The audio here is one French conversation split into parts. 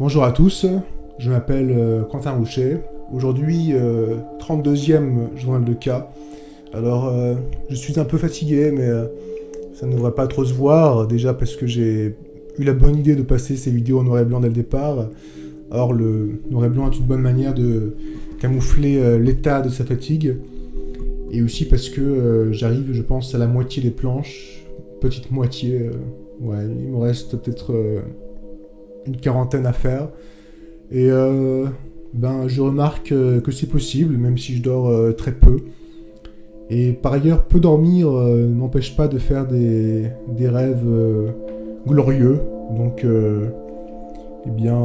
Bonjour à tous, je m'appelle euh, Quentin Rouchet. Aujourd'hui, 32e journal de cas. Alors, euh, je suis un peu fatigué, mais euh, ça ne devrait pas trop se voir. Déjà parce que j'ai eu la bonne idée de passer ces vidéos en noir et blanc dès le départ. Or, le noir et blanc est une bonne manière de camoufler l'état de sa fatigue. Et aussi parce que j'arrive, je pense, à la moitié des planches. Petite moitié. ouais, il me reste peut-être une quarantaine à faire. Et euh, ben, je remarque euh, que c'est possible, même si je dors euh, très peu. Et par ailleurs, peu dormir n'empêche pas de faire des, des rêves glorieux. Donc, eh bien,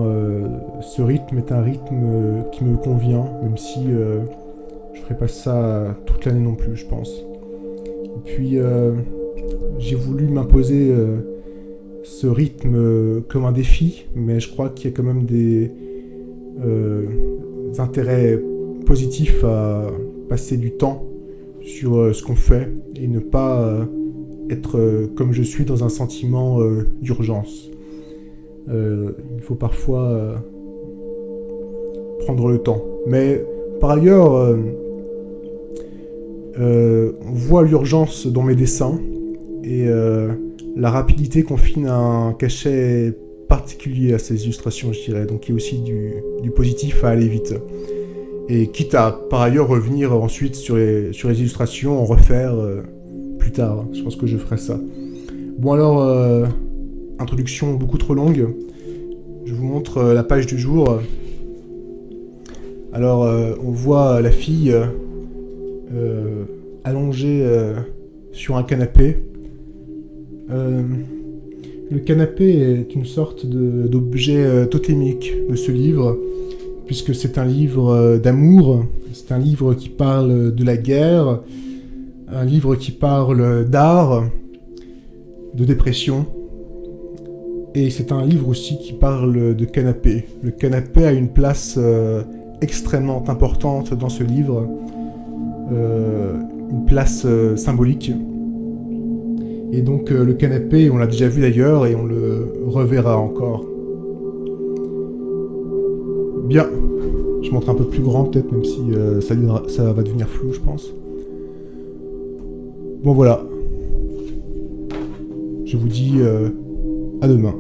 ce rythme est un rythme qui me convient, même si je ferai pas ça toute l'année non plus, je pense. Et puis, j'ai voulu m'imposer ce rythme euh, comme un défi, mais je crois qu'il y a quand même des, euh, intérêts positifs à passer du temps sur euh, ce qu'on fait et ne pas être comme je suis dans un sentiment d'urgence. il faut parfois prendre le temps. Mais par ailleurs, on voit l'urgence dans mes dessins et la rapidité confine un cachet particulier à ces illustrations, je dirais. Donc il y a aussi du, positif à aller vite. Et quitte à par ailleurs revenir ensuite sur les, illustrations, en refaire euh, plus tard. Je pense que je ferai ça. Bon alors, euh, introduction beaucoup trop longue. Je vous montre euh, la page du jour. Alors, on voit la fille allongée sur un canapé euh, le canapé est une sorte d'objet euh, totémique de ce livre, puisque c'est un livre euh, d'amour, c'est un livre qui parle de la guerre, un livre qui parle d'art, de dépression, et c'est un livre aussi qui parle de canapé. Le canapé a une place extrêmement importante dans ce livre, une place symbolique. Et donc euh, le canapé, on l'a déjà vu d'ailleurs, et on le reverra encore. Bien. Je montre un peu plus grand peut-être, même si euh, ça, va devenir flou, je pense. Bon voilà. Je vous dis euh, à demain.